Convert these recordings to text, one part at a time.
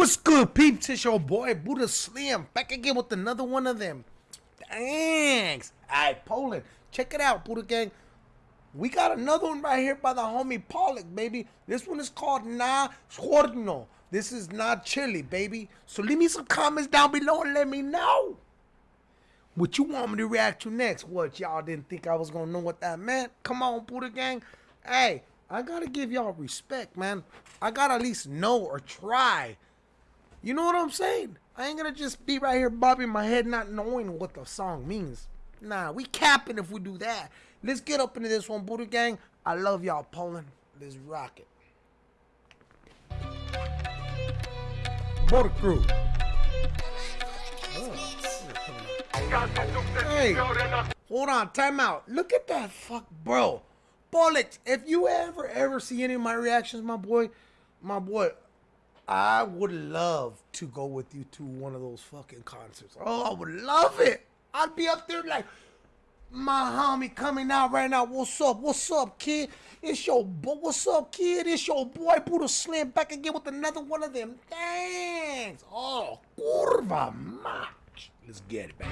What's good, peeps? It's your boy Buddha Slim back again with another one of them. Thanks. Alright, Poland. Check it out, Buddha Gang. We got another one right here by the homie Pollock, baby. This one is called Na Horno. This is not chili, baby. So leave me some comments down below and let me know what you want me to react to next. What, y'all didn't think I was going to know what that meant? Come on, Buddha Gang. Hey, I got to give y'all respect, man. I got to at least know or try you know what I'm saying? I ain't gonna just be right here bobbing my head not knowing what the song means. Nah, we capping if we do that. Let's get up into this one, Buddha Gang. I love y'all, Poland. Let's rock it. Buddha Crew. Oh, hey, hold on, time out. Look at that fuck, bro. Bullets. If you ever, ever see any of my reactions, my boy, my boy, I would love to go with you to one of those fucking concerts. Oh, I would love it. I'd be up there like, my homie coming out right now. What's up? What's up, kid? It's your boy. What's up, kid? It's your boy Buddha Slim back again with another one of them. things. Oh, curva match. Let's get it, baby.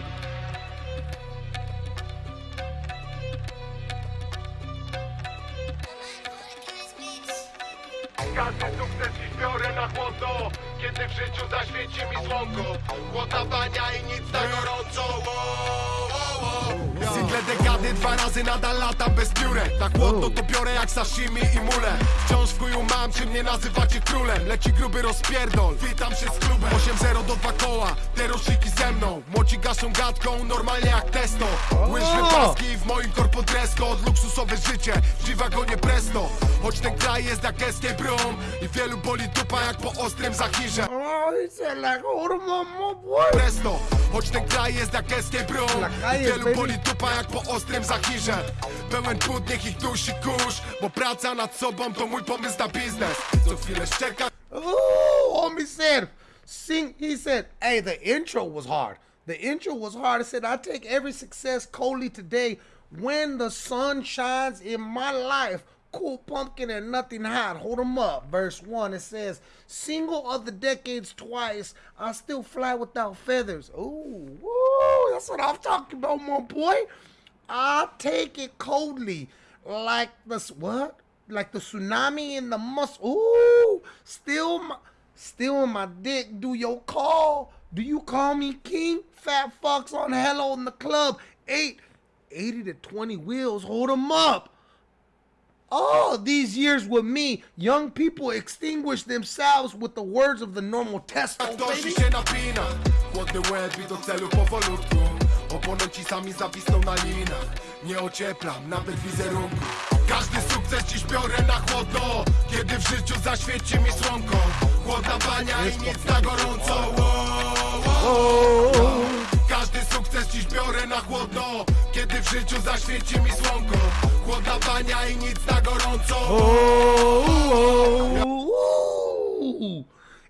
Każdy sukces dziś biorę na chłodno Kiedy w życiu zaświeci mi słonko. Chłodna bania i nic na gorąco. Wow, wow, wow. Single dekady, dwa razy nadal latam bez piórek Na chłodno to biorę jak sashimi i mule. Wciąż w chuju mam, czy mnie nazywacie królem. Leci gruby rozpierdol, witam się z klubem. 8-0 do dwa koła, te roczniki ze mną. Młodzi gaszą gadką, normalnie jak testo. Łyżwy paski w moim korpo dress code Luksusowe życie, w G-wagonie presto. Choć ten kraj jest jak escape room I wielu boli dupa jak po ostrym zachirze Oh, he said like, hold him on, my boy. Presto, choć ten kraj jest jak escape room La I calle, wielu boli dupa jak po ostrym zachirze Pełen płód, niech ich dusi kurz Bo praca nad sobą to mój pomysł na biznes Co chwilę szczeka Ooh, homie said, sing. He said, hey, the intro was hard. The intro was hard. I said, I take every success coldly today when the sun shines in my life. Cool pumpkin and nothing hot. Hold 'em up. Verse 1, it says, Single of the decades twice, I still fly without feathers. Ooh, woo, that's what I'm talking about, my boy. I take it coldly, like the what? Like the tsunami in the mus. Ooh, still my, still my dick. Do your call? Do you call me king? Fat fucks on hello in the club. Eight, 80 to 20 wheels. Hold 'em up. All these years with me, young people extinguish themselves with the words of the normal się Oponenci sami zawisną na linach Nie ocieplam nawet wizerunku Każdy sukces dziś biorę na chłodno Kiedy w życiu zaświeci mi słonko. Chłodna bania i nic na gorąco. Każdy sukces dziś biorę na chłodno W życiu zaświeci mi słonko Chłodna bania i nic na gorąco Ooh.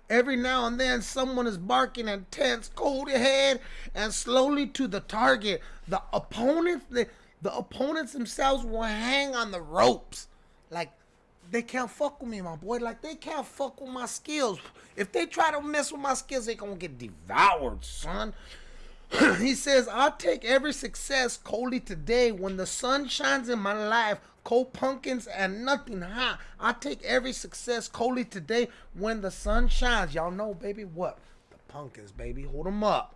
Every now and then, someone is barking intense, cold ahead, and slowly to the target. The opponents, the, the opponents themselves will hang on the ropes, like they can't fuck with me, my boy. Like they can't fuck with my skills. If they try to mess with my skills, they gonna get devoured, son. he says, I'll take every success coldly today when the sun shines in my life. Cold pumpkins and nothing hot. I take every success coldly today when the sun shines. Y'all know, baby, what? The pumpkins, baby. Hold them up.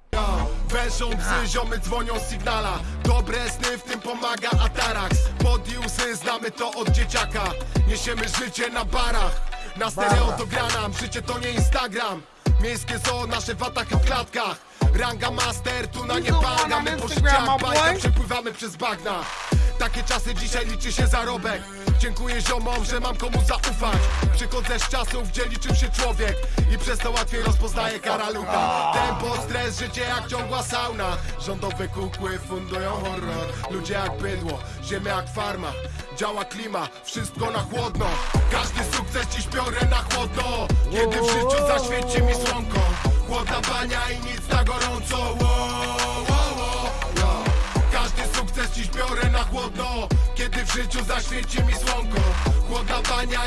Wężą psy, ziomy dzwonią z signala Dobre sny, w tym pomaga Atarax Pod łzy, znamy to od dzieciaka Niesiemy życie na barach Na stereo to granam, życie to nie Instagram Miejskie nasze watachy w klatkach Ranga master, tu na nie on My po życiach bajka przepływamy przez bagna. Takie czasy dzisiaj liczy się zarobek. Dziękuję ziomom, że mam komu zaufać. Przychodzę z czasów, gdzie liczył się człowiek. I przez to łatwiej rozpoznaję karalucha Tempo, stres, życie jak ciągła sauna. Rządowe kukły fundują horror. Ludzie jak bydło, ziemia jak farma. Działa klima, wszystko na chłodno. Każdy sukces dziś biorę na chłodno. Kiedy w życiu zaświeci mi słonko. Chłodna bania i nic życiu zaświeci mi słonko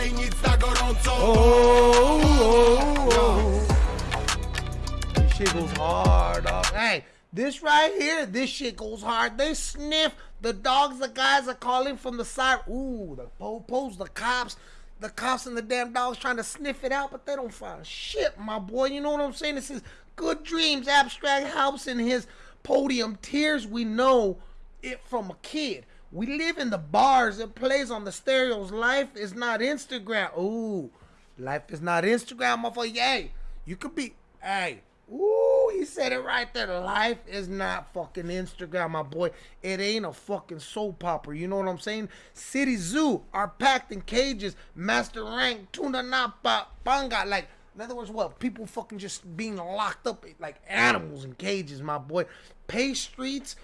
i nic na gorąco goes hard, dog. Hey, this right here, this shit goes hard. They sniff the dogs. The guys are calling from the side. Ooh, the popos, the cops. The cops and the damn dogs trying to sniff it out, but they don't find shit, my boy. You know what I'm saying? This is good dreams. Abstract helps in his podium. Tears, we know it from a kid. We live in the bars. It plays on the stereos. Life is not Instagram. Ooh, life is not Instagram, motherfucker. Yay, you could be. Hey, ooh, he said it right there. Life is not fucking Instagram, my boy. It ain't a fucking soap opera. You know what I'm saying? City Zoo are packed in cages. Master rank, tuna napa, panga. Like, in other words, what? People fucking just being locked up like animals in cages, my boy. Pay streets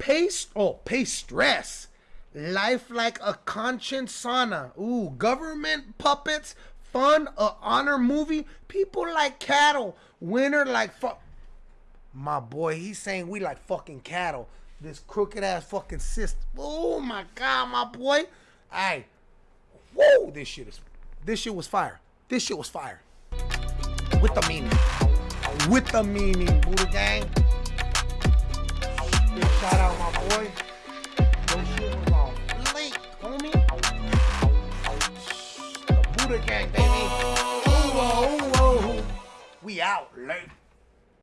Pace, oh, pay stress. Life like a conscience sauna. Ooh, government puppets, fun, a honor movie. People like cattle. Winner like fuck. My boy, he's saying we like fucking cattle. This crooked ass fucking system. Oh my god, my boy. Hey, whoa, this shit is, this shit was fire. This shit was fire. With the meaning. With the meaning, Buddha gang. ơi